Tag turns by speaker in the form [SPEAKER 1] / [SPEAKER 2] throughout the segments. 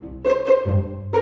[SPEAKER 1] Thank you.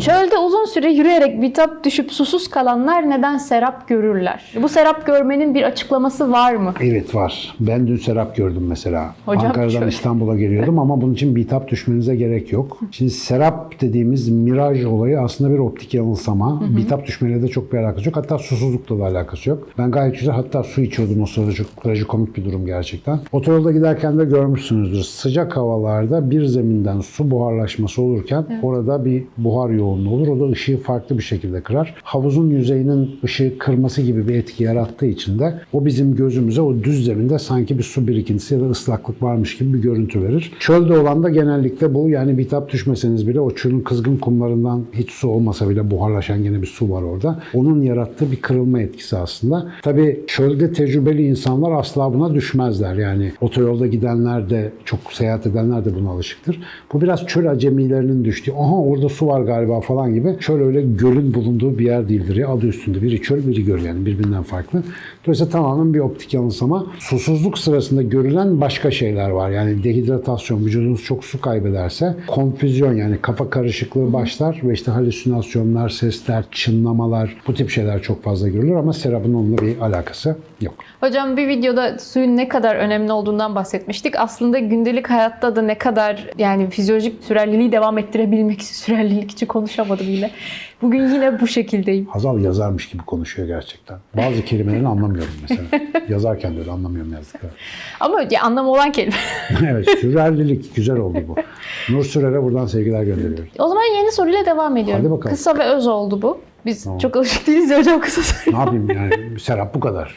[SPEAKER 1] Çölde uzun süre yürüyerek bitap düşüp susuz kalanlar neden serap görürler? Bu serap görmenin bir açıklaması var mı?
[SPEAKER 2] Evet var. Ben dün serap gördüm mesela.
[SPEAKER 1] Hocam
[SPEAKER 2] Ankara'dan
[SPEAKER 1] şöyle.
[SPEAKER 2] İstanbul'a geliyordum ama bunun için bitap düşmenize gerek yok. Şimdi serap dediğimiz miraj olayı aslında bir optik yanılsama. Bitap düşmeyle de çok bir alakası yok. Hatta susuzlukla da alakası yok. Ben gayet güzel hatta su içiyordum o sırada. Çok trajikomik bir durum gerçekten. Otoyolda giderken de görmüşsünüzdür. Sıcak havalarda bir zeminden su buharlaşması olurken orada bir buhar yoğunluğu olur. O da ışığı farklı bir şekilde kırar. Havuzun yüzeyinin ışığı kırması gibi bir etki yarattığı için de o bizim gözümüze o düz zeminde sanki bir su birikintisi ya da ıslaklık varmış gibi bir görüntü verir. Çölde olan da genellikle bu. Yani bitap düşmeseniz bile o çölün kızgın kumlarından hiç su olmasa bile buharlaşan gene bir su var orada. Onun yarattığı bir kırılma etkisi aslında. Tabii çölde tecrübeli insanlar asla buna düşmezler. Yani otoyolda gidenler de çok seyahat edenler de buna alışıktır. Bu biraz çöl acemilerinin düştüğü, aha orada su var galiba falan gibi. Çöl öyle gölün bulunduğu bir yer değildir. Ya adı üstünde. Biri çöl, biri göl yani birbirinden farklı. Dolayısıyla tamamen bir optik yanılsama. Susuzluk sırasında görülen başka şeyler var. Yani dehidratasyon, vücudunuz çok su kaybederse konfüzyon yani kafa karışıklığı başlar ve işte halüsinasyonlar, sesler, çınlamalar bu tip şeyler çok fazla görülür ama serabın onunla bir alakası yok.
[SPEAKER 1] Hocam bir videoda suyun ne kadar önemli olduğundan bahsetmiştik. Aslında gündelik hayatta da ne kadar yani fizyolojik sürerliliği devam ettirebilmek sürerlilik için konuşamadım yine. Bugün yine bu şekildeyim.
[SPEAKER 2] Hazal yazarmış gibi konuşuyor gerçekten. Bazı kelimelerini anlamıyorum mesela. Yazarken de öyle anlamıyorum yazdıkları.
[SPEAKER 1] Ama ya, anlamı olan kelime.
[SPEAKER 2] evet, sürerlilik güzel oldu bu. Nur Sürer'e buradan sevgiler gönderiyoruz.
[SPEAKER 1] o zaman yeni soruyla devam ediyorum.
[SPEAKER 2] Hadi bakalım.
[SPEAKER 1] Kısa ve öz oldu bu. Biz çok alışık değiliz ya hocam kısa soru.
[SPEAKER 2] Ne yapayım yani Serap bu kadar.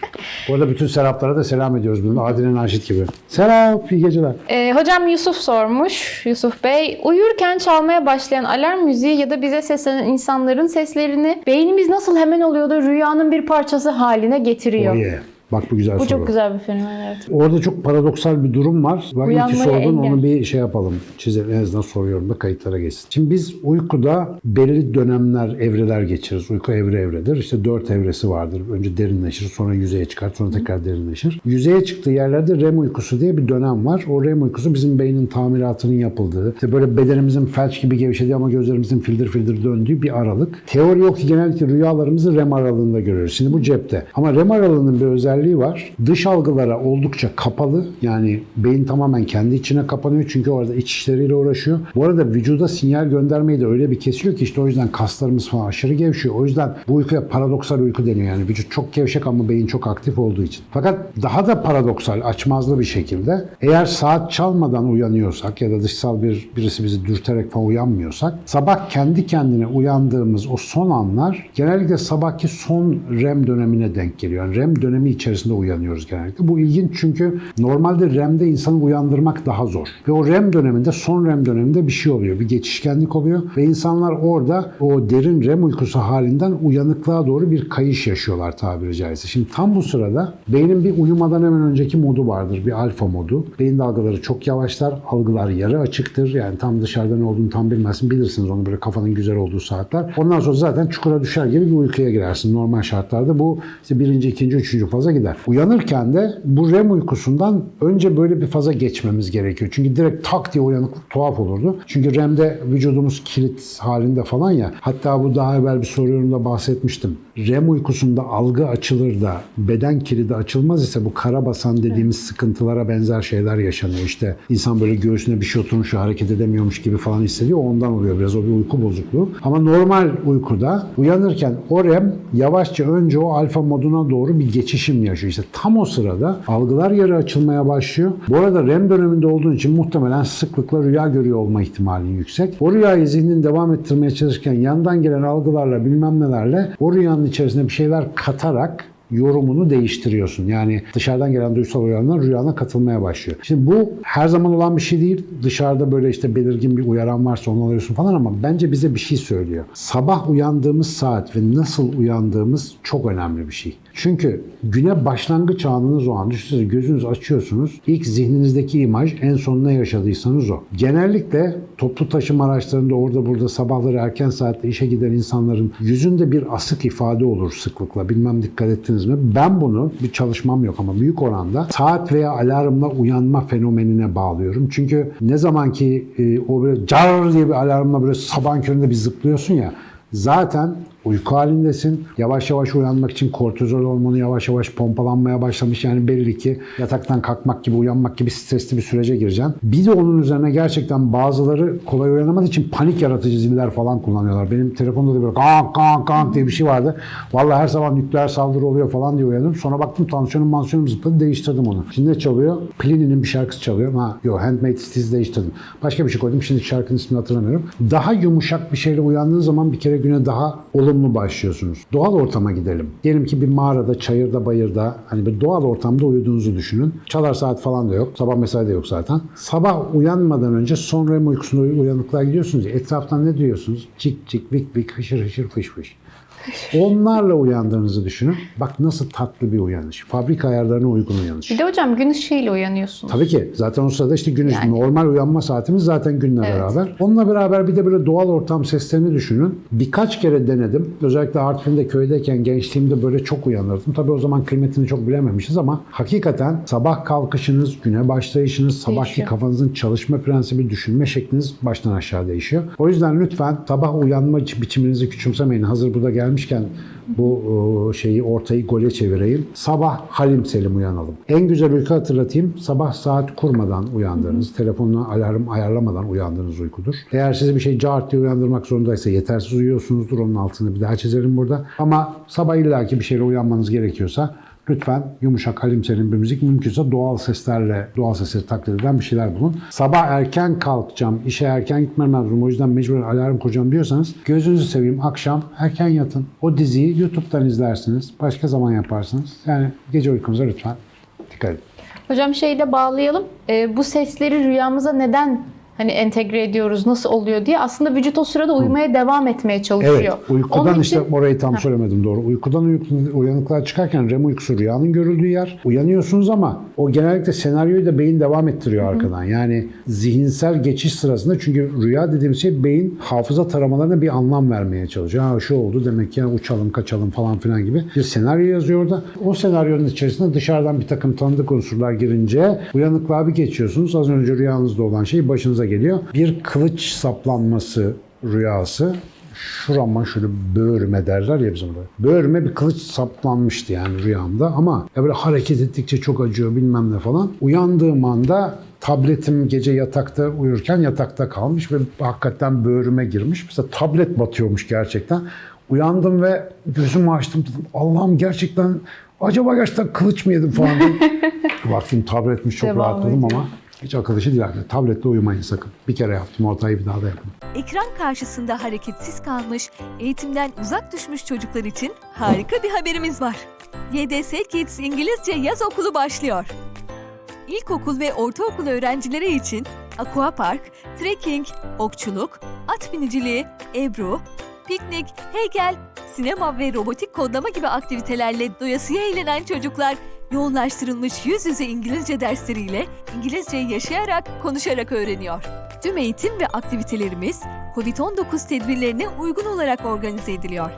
[SPEAKER 2] Bu arada bütün Seraplara da selam ediyoruz. Bunu Adile Naşit gibi. Serap iyi geceler.
[SPEAKER 1] Ee, hocam Yusuf sormuş. Yusuf Bey, uyurken çalmaya başlayan alarm müziği ya da bize seslenen insanların seslerini beynimiz nasıl hemen oluyor da rüyanın bir parçası haline getiriyor?
[SPEAKER 2] Oye. Bak bu güzel
[SPEAKER 1] Bu
[SPEAKER 2] soru.
[SPEAKER 1] çok güzel bir fenomen evet.
[SPEAKER 2] Orada çok paradoksal bir durum var. Bak
[SPEAKER 1] Uyanmaya
[SPEAKER 2] sordun
[SPEAKER 1] engel.
[SPEAKER 2] onu bir şey yapalım. Çizelim en azından soruyorum da kayıtlara geçsin. Şimdi biz uykuda belli dönemler, evreler geçiririz. Uyku evre evredir. İşte dört evresi vardır. Önce derinleşir, sonra yüzeye çıkar, sonra tekrar derinleşir. Yüzeye çıktığı yerlerde REM uykusu diye bir dönem var. O REM uykusu bizim beynin tamiratının yapıldığı, işte böyle bedenimizin felç gibi gevşediği ama gözlerimizin fildir fildir döndüğü bir aralık. Teori yok ki genellikle rüyalarımızı REM aralığında görüyoruz. Şimdi bu cepte. Ama REM aralığının bir özelliği var. Dış algılara oldukça kapalı. Yani beyin tamamen kendi içine kapanıyor çünkü orada iç işleriyle uğraşıyor. Bu arada vücuda sinyal göndermeyi de öyle bir kesiyor ki işte o yüzden kaslarımız falan aşırı gevşiyor. O yüzden bu uykuya paradoksal uyku deniyor. Yani vücut çok gevşek ama beyin çok aktif olduğu için. Fakat daha da paradoksal, açmazlı bir şekilde eğer saat çalmadan uyanıyorsak ya da dışsal bir birisi bizi dürterek falan uyanmıyorsak sabah kendi kendine uyandığımız o son anlar genellikle sabahki son REM dönemine denk geliyor. Yani REM dönemi içerisinde uyanıyoruz genellikle. Bu ilginç çünkü normalde REM'de insanı uyandırmak daha zor. Ve o REM döneminde, son REM döneminde bir şey oluyor. Bir geçişkenlik oluyor ve insanlar orada o derin REM uykusu halinden uyanıklığa doğru bir kayış yaşıyorlar tabiri caizse. Şimdi tam bu sırada beynin bir uyumadan hemen önceki modu vardır. Bir alfa modu. Beyin dalgaları çok yavaşlar. Algılar yarı açıktır. Yani tam dışarıda ne olduğunu tam bilmezsin. Bilirsiniz onu böyle kafanın güzel olduğu saatler. Ondan sonra zaten çukura düşer gibi bir uykuya girersin. Normal şartlarda bu işte birinci, ikinci, üçüncü faza gider. Uyanırken de bu REM uykusundan önce böyle bir faza geçmemiz gerekiyor. Çünkü direkt tak diye uyanıklık tuhaf olurdu. Çünkü REM'de vücudumuz kilit halinde falan ya. Hatta bu daha evvel bir soru yorumunda bahsetmiştim. REM uykusunda algı açılır da beden kilidi açılmaz ise bu karabasan dediğimiz sıkıntılara benzer şeyler yaşanıyor. İşte insan böyle göğsüne bir şey oturmuş hareket edemiyormuş gibi falan hissediyor. Ondan oluyor biraz o bir uyku bozukluğu. Ama normal uykuda uyanırken o REM yavaşça önce o alfa moduna doğru bir geçişim yaşıyor. İşte tam o sırada algılar yarı açılmaya başlıyor. Bu arada REM döneminde olduğun için muhtemelen sıklıkla rüya görüyor olma ihtimalin yüksek. O rüyayı zihnin devam ettirmeye çalışırken yandan gelen algılarla bilmem nelerle o rüyanın içerisine bir şeyler katarak yorumunu değiştiriyorsun. Yani dışarıdan gelen duysal uyaranlar rüyana katılmaya başlıyor. Şimdi bu her zaman olan bir şey değil. Dışarıda böyle işte belirgin bir uyaran varsa onu alıyorsun falan ama bence bize bir şey söylüyor. Sabah uyandığımız saat ve nasıl uyandığımız çok önemli bir şey. Çünkü güne başlangıç anınız o an. Düşünsenize gözünüzü açıyorsunuz. İlk zihninizdeki imaj en son ne yaşadıysanız o. Genellikle toplu taşıma araçlarında orada burada sabahları erken saatte işe giden insanların yüzünde bir asık ifade olur sıklıkla. Bilmem dikkat ettiniz mi? Ben bunu bir çalışmam yok ama büyük oranda saat veya alarmla uyanma fenomenine bağlıyorum. Çünkü ne zaman ki e, o böyle car diye bir alarmla böyle sabahın köründe bir zıplıyorsun ya zaten uyku halindesin. Yavaş yavaş uyanmak için kortizol hormonu yavaş yavaş pompalanmaya başlamış. Yani belli ki yataktan kalkmak gibi, uyanmak gibi stresli bir sürece gireceksin. Bir de onun üzerine gerçekten bazıları kolay uyanamadığı için panik yaratıcı ziller falan kullanıyorlar. Benim telefonda da böyle kank kank kank diye bir şey vardı. Vallahi her sabah nükleer saldırı oluyor falan diye uyandım. Sonra baktım tansiyonum mansiyonum zıpladı değiştirdim onu. Şimdi ne çalıyor? Plini'nin bir şarkısı çalıyor. Ha, yok Handmaid's Tale değiştirdim. Başka bir şey koydum. Şimdi şarkının ismini hatırlamıyorum. Daha yumuşak bir şeyle uyandığın zaman bir kere güne daha olumlu başlıyorsunuz. Doğal ortama gidelim. Diyelim ki bir mağarada, çayırda, bayırda hani bir doğal ortamda uyuduğunuzu düşünün. Çalar saat falan da yok. Sabah mesai de yok zaten. Sabah uyanmadan önce son REM uykusunda uy- uyanıklığa gidiyorsunuz. Etraftan ne duyuyorsunuz? Cik cik, vik vik, hışır hışır, fış fış. Onlarla uyandığınızı düşünün. Bak nasıl tatlı bir uyanış. Fabrika ayarlarına uygun uyanış.
[SPEAKER 1] Bir de hocam gün ışığıyla uyanıyorsunuz.
[SPEAKER 2] Tabii ki. Zaten o sırada işte güneş
[SPEAKER 1] Yani.
[SPEAKER 2] normal uyanma saatimiz zaten günle
[SPEAKER 1] Evet.
[SPEAKER 2] beraber. Onunla beraber bir de böyle doğal ortam seslerini düşünün. Birkaç kere denedim. Özellikle Artvin'de köydeyken gençliğimde böyle çok uyanırdım. Tabii o zaman kıymetini çok bilememişiz ama hakikaten sabah kalkışınız, güne başlayışınız, sabahki
[SPEAKER 1] Değişiyor.
[SPEAKER 2] kafanızın çalışma prensibi, düşünme şekliniz baştan aşağı değişiyor. O yüzden lütfen sabah uyanma biçiminizi küçümsemeyin. Hazır burada gelmişken bu şeyi ortayı gole çevireyim. Sabah halim selim uyanalım. En güzel uyku hatırlatayım. Sabah saat kurmadan uyandığınız, telefonuna alarm ayarlamadan uyandığınız uykudur. Eğer sizi bir şey cart diye uyandırmak zorundaysa yetersiz uyuyorsunuzdur. Onun altını bir daha çizerim burada. Ama sabah illaki bir şeyle uyanmanız gerekiyorsa Lütfen yumuşak, halim selim bir müzik mümkünse doğal seslerle, doğal sesleri taklit eden bir şeyler bulun. Sabah erken kalkacağım, işe erken gitmem lazım o yüzden mecbur alarm kuracağım diyorsanız gözünüzü seveyim akşam erken yatın. O diziyi YouTube'dan izlersiniz, başka zaman yaparsınız. Yani gece uykunuza lütfen dikkat edin.
[SPEAKER 1] Hocam şeyle bağlayalım. Ee, bu sesleri rüyamıza neden hani entegre ediyoruz, nasıl oluyor diye aslında vücut o sırada uyumaya devam etmeye çalışıyor.
[SPEAKER 2] Evet, uykudan
[SPEAKER 1] Onun
[SPEAKER 2] işte
[SPEAKER 1] için-
[SPEAKER 2] orayı tam söylemedim doğru. Uykudan uyku- uyanıklığa çıkarken REM uykusu rüyanın görüldüğü yer. Uyanıyorsunuz ama o genellikle senaryoyu da beyin devam ettiriyor arkadan. Yani zihinsel geçiş sırasında çünkü rüya dediğimiz şey beyin hafıza taramalarına bir anlam vermeye çalışıyor. Ha şu oldu demek ki ya uçalım kaçalım falan filan gibi bir senaryo yazıyor orada. O senaryonun içerisinde dışarıdan bir takım tanıdık unsurlar girince uyanıklığa bir geçiyorsunuz. Az önce rüyanızda olan şey başınıza geliyor. Bir kılıç saplanması rüyası şurama şöyle böğrüme derler ya bizim burada. Böğrüme bir kılıç saplanmıştı yani rüyamda ama ya böyle hareket ettikçe çok acıyor bilmem ne falan. Uyandığım anda tabletim gece yatakta uyurken yatakta kalmış ve hakikaten böğrüme girmiş. Mesela tablet batıyormuş gerçekten. Uyandım ve gözümü açtım dedim Allah'ım gerçekten acaba gerçekten kılıç mı yedim falan diye. Baktım tabletmiş çok
[SPEAKER 1] Devam
[SPEAKER 2] rahatladım ama hiç akıl işi değil. arkadaşlar. Tabletle uyumayın sakın. Bir kere yaptım ortayı bir daha da yapın.
[SPEAKER 3] Ekran karşısında hareketsiz kalmış, eğitimden uzak düşmüş çocuklar için harika bir haberimiz var. YDS Kids İngilizce Yaz Okulu başlıyor. İlkokul ve ortaokul öğrencileri için aquapark, trekking, okçuluk, at biniciliği, ebru, piknik, heykel, sinema ve robotik kodlama gibi aktivitelerle doyasıya eğlenen çocuklar yoğunlaştırılmış yüz yüze İngilizce dersleriyle İngilizceyi yaşayarak, konuşarak öğreniyor. Tüm eğitim ve aktivitelerimiz COVID-19 tedbirlerine uygun olarak organize ediliyor.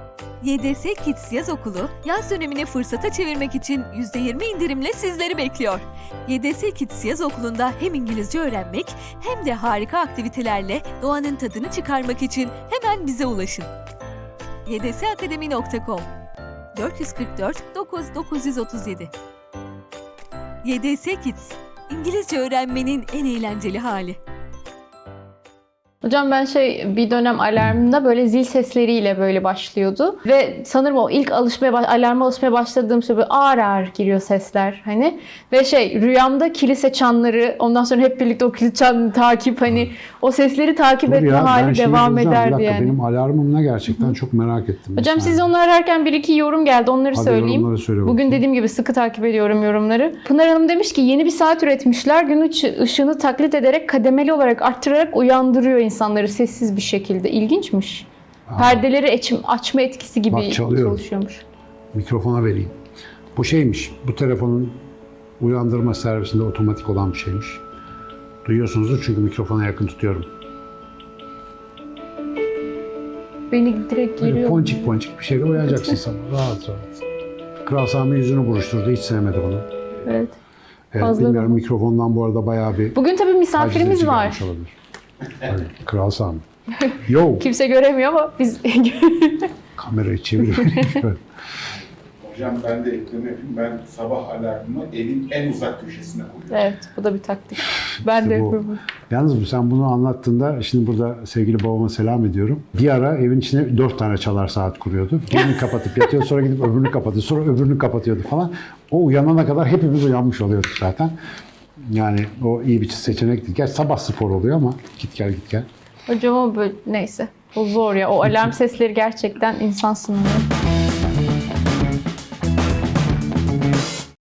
[SPEAKER 3] YDS Kids Yaz Okulu, yaz dönemini fırsata çevirmek için %20 indirimle sizleri bekliyor. YDS Kids Yaz Okulu'nda hem İngilizce öğrenmek hem de harika aktivitelerle doğanın tadını çıkarmak için hemen bize ulaşın. ydsakademi.com 444 9 937 YDS Kids, İngilizce öğrenmenin en eğlenceli hali.
[SPEAKER 1] Hocam ben şey bir dönem alarmımda böyle zil sesleriyle böyle başlıyordu. Ve sanırım o ilk alışmaya alarma alışmaya başladığım şey böyle ağır ağır giriyor sesler hani. Ve şey rüyamda kilise çanları ondan sonra hep birlikte o kilise çanını takip hani o sesleri takip
[SPEAKER 2] Dur
[SPEAKER 1] etme
[SPEAKER 2] ya,
[SPEAKER 1] hali devam.
[SPEAKER 2] Bir
[SPEAKER 1] ederdi
[SPEAKER 2] dakika,
[SPEAKER 1] yani.
[SPEAKER 2] Benim alarmım ne gerçekten çok merak ettim.
[SPEAKER 1] Hocam
[SPEAKER 2] saniye.
[SPEAKER 1] siz onu ararken bir iki yorum geldi. Onları
[SPEAKER 2] Hadi
[SPEAKER 1] söyleyeyim.
[SPEAKER 2] yorumları söyle
[SPEAKER 1] Bugün dediğim gibi sıkı takip ediyorum yorumları. Pınar Hanım demiş ki yeni bir saat üretmişler. Gün ışı- ışığını taklit ederek kademeli olarak arttırarak uyandırıyor insanları sessiz bir şekilde. İlginçmiş. Perdeleri açım- açma etkisi gibi
[SPEAKER 2] Bak, çalıyorum.
[SPEAKER 1] çalışıyormuş.
[SPEAKER 2] Mikrofona vereyim. Bu şeymiş, bu telefonun uyandırma servisinde otomatik olan bir şeymiş. Duyuyorsunuzdur çünkü mikrofona yakın tutuyorum.
[SPEAKER 1] Beni direkt
[SPEAKER 2] Böyle
[SPEAKER 1] geliyor.
[SPEAKER 2] ponçik ponçik bir şeyle uyanacaksın sabah. Rahat rahat. Kral Sami yüzünü buruşturdu. Hiç sevmedi bunu.
[SPEAKER 1] Evet.
[SPEAKER 2] Evet,
[SPEAKER 1] Fazla-
[SPEAKER 2] bilmiyorum mikrofondan bu arada bayağı bir
[SPEAKER 1] Bugün tabii misafirimiz var.
[SPEAKER 2] olabilir. Evet, Kral Sami. Yo,
[SPEAKER 1] Kimse göremiyor ama biz
[SPEAKER 2] kamerayı çevir.
[SPEAKER 4] Hocam ben de ekleme yapayım. Ben sabah alarmımı evin en uzak köşesine koyuyorum.
[SPEAKER 1] Evet, bu da bir taktik. Ben
[SPEAKER 2] İşte
[SPEAKER 1] de
[SPEAKER 2] bu.
[SPEAKER 1] yapıyorum.
[SPEAKER 2] Yalnız sen bunu anlattığında, şimdi burada sevgili babama selam ediyorum. Bir ara evin içine dört tane çalar saat kuruyordu. Birini kapatıp yatıyor, sonra gidip öbürünü kapatıyor, sonra öbürünü kapatıyordu falan. O uyanana kadar hepimiz uyanmış oluyorduk zaten. Yani o iyi bir seçenekti. Gerçi sabah spor oluyor ama git gel git gel.
[SPEAKER 1] Hocam o böyle neyse. O zor ya. O alarm sesleri gerçekten insan sınırı.